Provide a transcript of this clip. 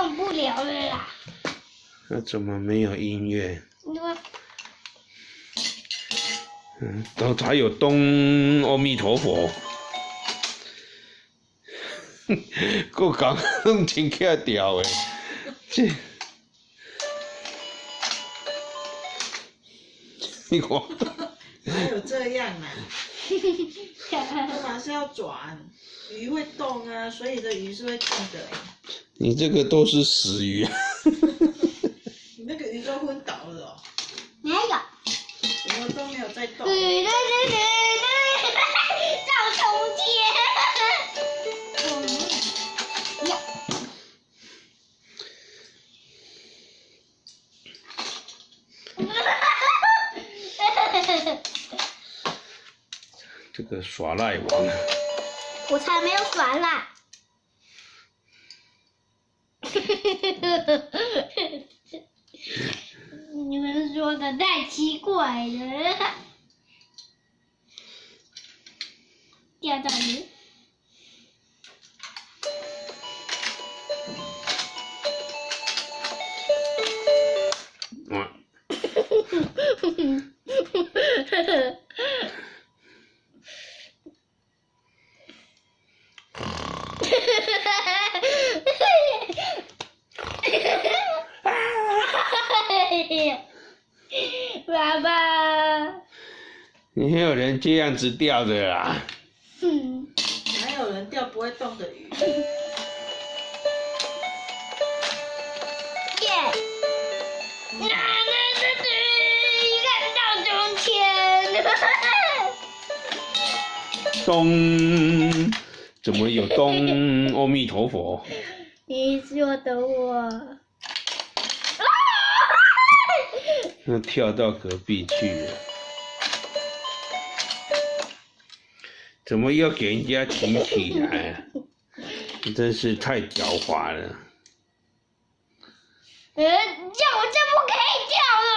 用不了了啦。那怎么没有音乐？嗯，都还有东阿弥陀佛，够讲弄真巧调诶，这，你看，哪有这样啊？干嘛是要转？鱼会动啊，所以的鱼是会动的。你这个都是死鱼，你那个鱼都昏倒了哦，没有。什么都没有在动。对对对对对，赵冲天。呀，这个耍赖王，我才没有耍赖。你们说的太奇怪了。第二道题。爸爸，你还有人这样子钓的啦？嗯，哪有人钓不会动的鱼？耶！到中天，东，怎么有东阿弥陀佛？你说的我。那跳到隔壁去了，怎么又给人家提起来啊？你真是太狡猾了！呃，叫我就不可以叫了啦！